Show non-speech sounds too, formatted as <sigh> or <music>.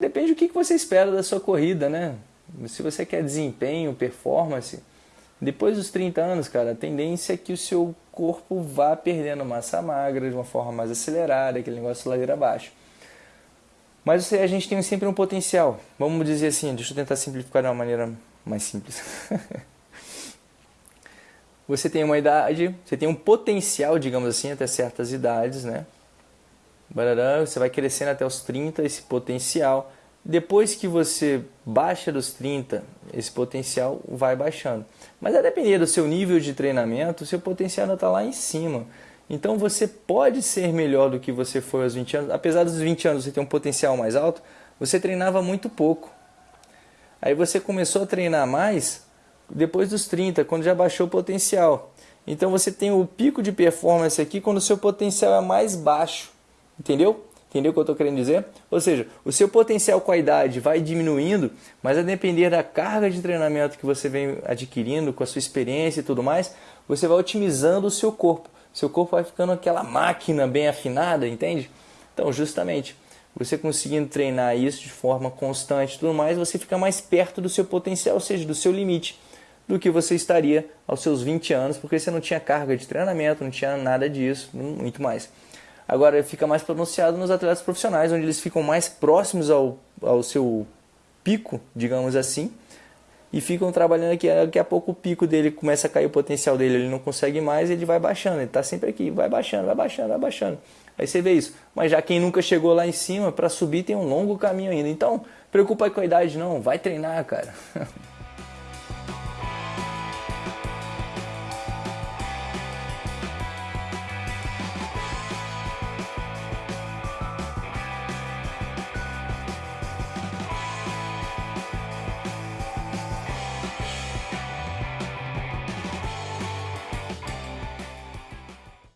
Depende do que você espera da sua corrida, né? Se você quer desempenho, performance, depois dos 30 anos, cara, a tendência é que o seu corpo vá perdendo massa magra de uma forma mais acelerada, aquele negócio de ladeira abaixo. Mas a gente tem sempre um potencial. Vamos dizer assim, deixa eu tentar simplificar de uma maneira mais simples. <laughs> você tem uma idade, você tem um potencial, digamos assim, até certas idades, né? Você vai crescendo até os 30, esse potencial. Depois que você baixa dos 30, esse potencial vai baixando. Mas a depender do seu nível de treinamento, o seu potencial ainda está lá em cima. Então você pode ser melhor do que você foi aos 20 anos. Apesar dos 20 anos você ter um potencial mais alto, você treinava muito pouco. Aí você começou a treinar mais depois dos 30, quando já baixou o potencial. Então você tem o pico de performance aqui quando o seu potencial é mais baixo. Entendeu? Entendeu o que eu estou querendo dizer? Ou seja, o seu potencial com a idade vai diminuindo, mas a depender da carga de treinamento que você vem adquirindo, com a sua experiência e tudo mais, você vai otimizando o seu corpo seu corpo vai ficando aquela máquina bem afinada, entende? Então, justamente, você conseguindo treinar isso de forma constante e tudo mais, você fica mais perto do seu potencial, ou seja, do seu limite, do que você estaria aos seus 20 anos, porque você não tinha carga de treinamento, não tinha nada disso, muito mais. Agora, fica mais pronunciado nos atletas profissionais, onde eles ficam mais próximos ao, ao seu pico, digamos assim, e ficam trabalhando aqui. Daqui a pouco o pico dele começa a cair o potencial dele, ele não consegue mais, ele vai baixando, ele está sempre aqui, vai baixando, vai baixando, vai baixando. Aí você vê isso. Mas já quem nunca chegou lá em cima, para subir tem um longo caminho ainda. Então, preocupa com a idade não, vai treinar, cara. <laughs>